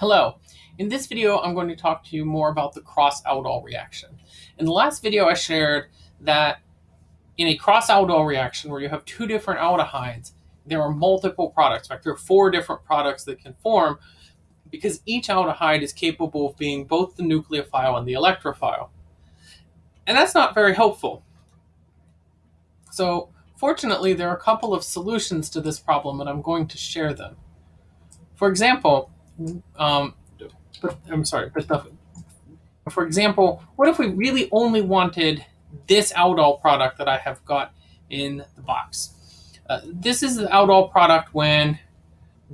Hello. In this video, I'm going to talk to you more about the cross-aldol reaction. In the last video, I shared that in a cross-aldol reaction where you have two different aldehydes, there are multiple products. In fact, there are four different products that can form because each aldehyde is capable of being both the nucleophile and the electrophile. And that's not very helpful. So fortunately, there are a couple of solutions to this problem, and I'm going to share them. For example, um, but I'm sorry, but the, for example, what if we really only wanted this aldol product that I have got in the box? Uh, this is the aldol product when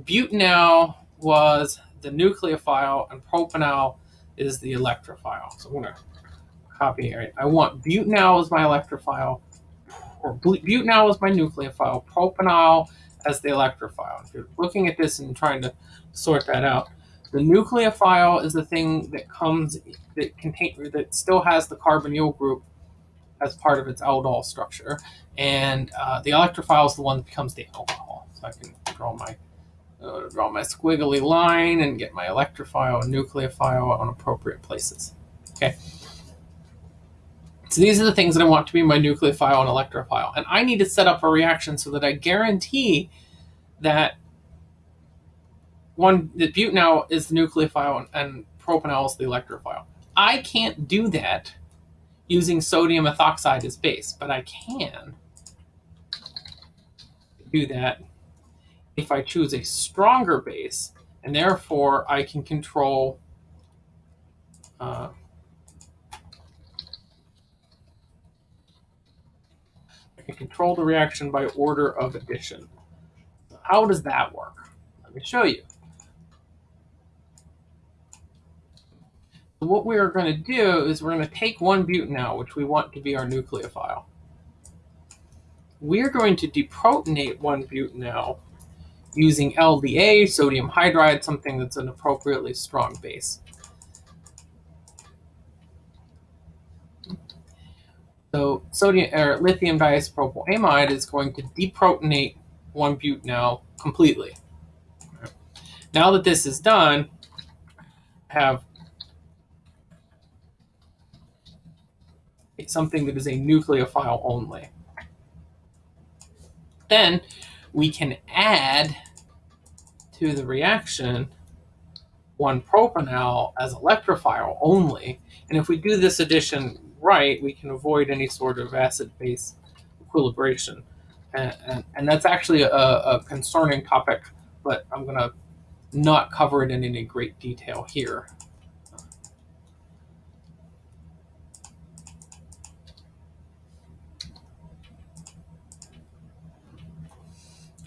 butanal was the nucleophile and propanal is the electrophile. So I'm to copy here. I want butanal as my electrophile, or butanal as my nucleophile, propanal as the electrophile. If you're looking at this and trying to sort that out, the nucleophile is the thing that comes that contain that still has the carbonyl group as part of its aldol structure, and uh, the electrophile is the one that becomes the alcohol. So I can draw my uh, draw my squiggly line and get my electrophile and nucleophile on appropriate places. Okay. So these are the things that I want to be my nucleophile and electrophile. And I need to set up a reaction so that I guarantee that one that butanal is the nucleophile and, propanal is the electrophile. I can't do that using sodium ethoxide as base, but I can do that if I choose a stronger base, and therefore I can control uh, Can control the reaction by order of addition. How does that work? Let me show you. So what we are going to do is we're going to take one butanal, which we want to be our nucleophile. We're going to deprotonate one butanal using LDA, sodium hydride, something that's an appropriately strong base. So sodium or lithium diisopropyl amide is going to deprotonate one butanal completely. Now that this is done, I have something that is a nucleophile only. Then we can add to the reaction one propanal as electrophile only. And if we do this addition right, we can avoid any sort of acid-base equilibration. And, and, and, that's actually a, a concerning topic, but I'm going to not cover it in any great detail here.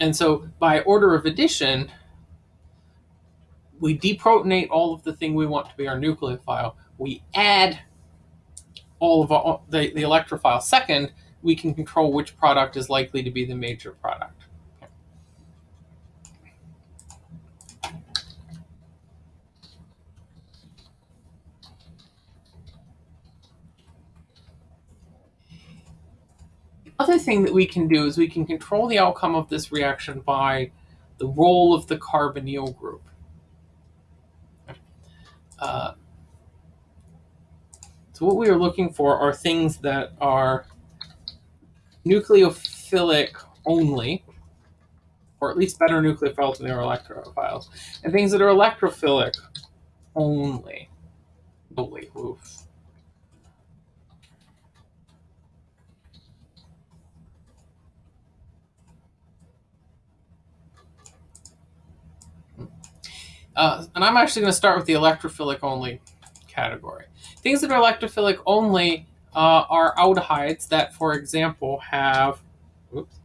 And so by order of addition, we deprotonate all of the thing we want to be our nucleophile. We add all of the, the electrophile second, we can control which product is likely to be the major product. The other thing that we can do is we can control the outcome of this reaction by the role of the carbonyl group. Uh, so what we are looking for are things that are nucleophilic only, or at least better nucleophiles than they are electrophiles, and things that are electrophilic only. Holy oof. Uh, and I'm actually going to start with the electrophilic only category. Things that are electrophilic only uh, are aldehydes that, for example, have oops,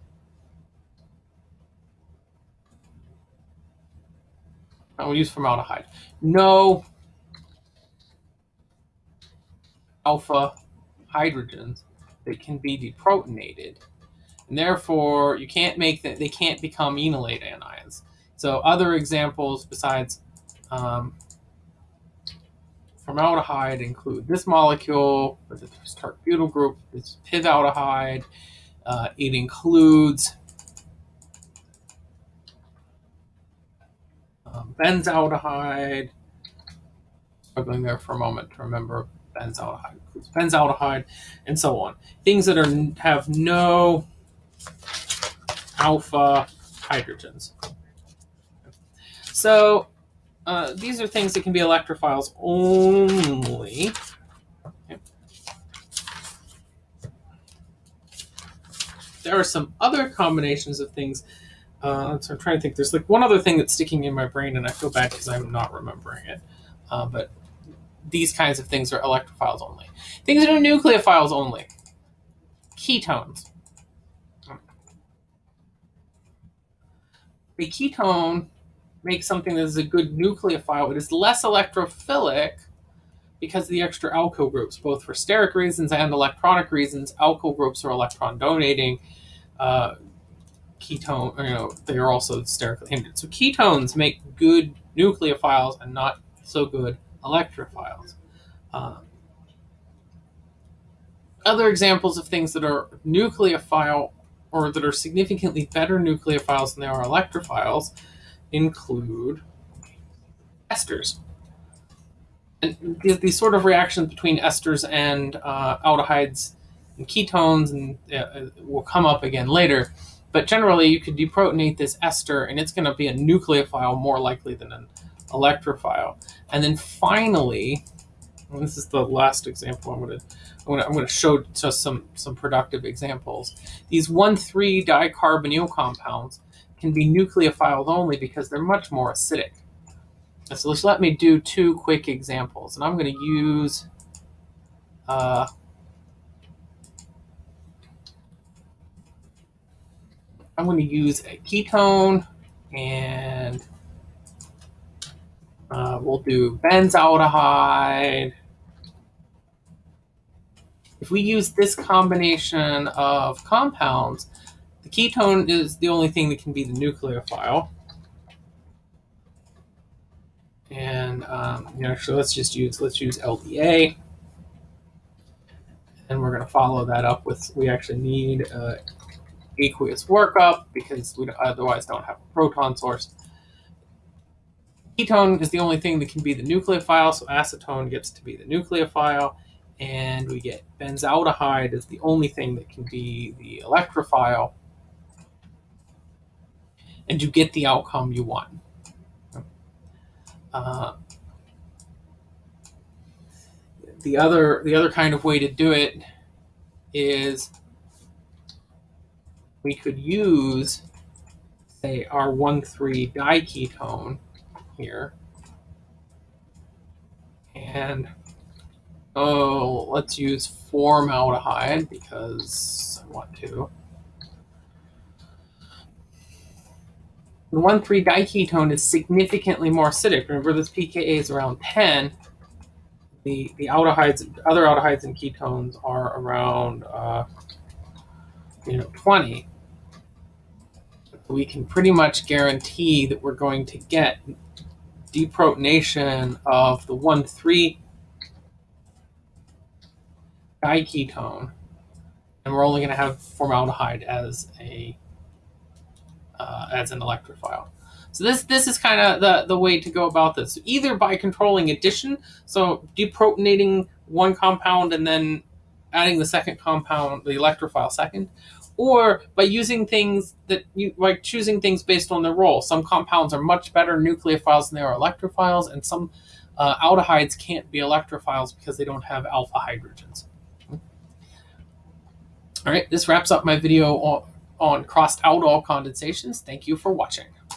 I will use formaldehyde. No alpha hydrogens that can be deprotonated. And therefore, you can't make that, they can't become enolate anions. So other examples besides um, formaldehyde include this molecule with the tert butyl group, this pivaldehyde. Uh, it includes um, benzaldehyde, struggling there for a moment to remember benzaldehyde, benzaldehyde, and so on. Things that are have no alpha hydrogens. So uh, these are things that can be electrophiles only. There are some other combinations of things. Uh, so I'm trying to think. There's like one other thing that's sticking in my brain, and I feel bad because I'm not remembering it. Uh, but these kinds of things are electrophiles only. Things that are nucleophiles only. Ketones. A ketone makes something that is a good nucleophile. It is less electrophilic because of the extra alkyl groups, both for steric reasons and electronic reasons. Alkyl groups are electron donating. Uh, ketone, you know, they are also sterically hindered. So ketones make good nucleophiles and not so good electrophiles. Uh, other examples of things that are nucleophile or that are significantly better nucleophiles than they are electrophiles include esters. And these, sort of reactions between esters and uh, aldehydes and ketones and uh, will come up again later. But generally, you could deprotonate this ester, and it's going to be a nucleophile more likely than an electrophile. And then finally, this is the last example I'm going to I'm going to, show just some some productive examples. These 1,3 dicarbonyl compounds can be nucleophiles only because they're much more acidic. So let's let me do two quick examples. And I'm going to use uh, I'm going to use a ketone and uh, we'll do benzaldehyde. If we use this combination of compounds, the ketone is the only thing that can be the nucleophile. And um, you know, actually, let's just use let's use LDA, and we're going to follow that up with we actually need uh, aqueous workup because we otherwise don't have a proton source. Ketone is the only thing that can be the nucleophile, so acetone gets to be the nucleophile, and we get benzaldehyde is the only thing that can be the electrophile and you get the outcome you want. Uh, the other the other kind of way to do it is we could use say our 1,3 diketone here and oh let's use formaldehyde because I want to The 1,3-diketone is significantly more acidic. Remember, this pKa is around 10. The, the aldehydes, other aldehydes and ketones are around, uh, you know, 20. We can pretty much guarantee that we're going to get deprotonation of the 1,3 diketone, and we're only going to have formaldehyde as a uh, as an electrophile. So this this is kind of the, the way to go about this. Either by controlling addition, so deprotonating one compound and then adding the second compound, the electrophile second, or by using things that you like choosing things based on their role. Some compounds are much better nucleophiles than they are electrophiles, and some uh, aldehydes can't be electrophiles because they don't have alpha hydrogens. All right, this wraps up my video on on crossed aldol condensations. Thank you for watching.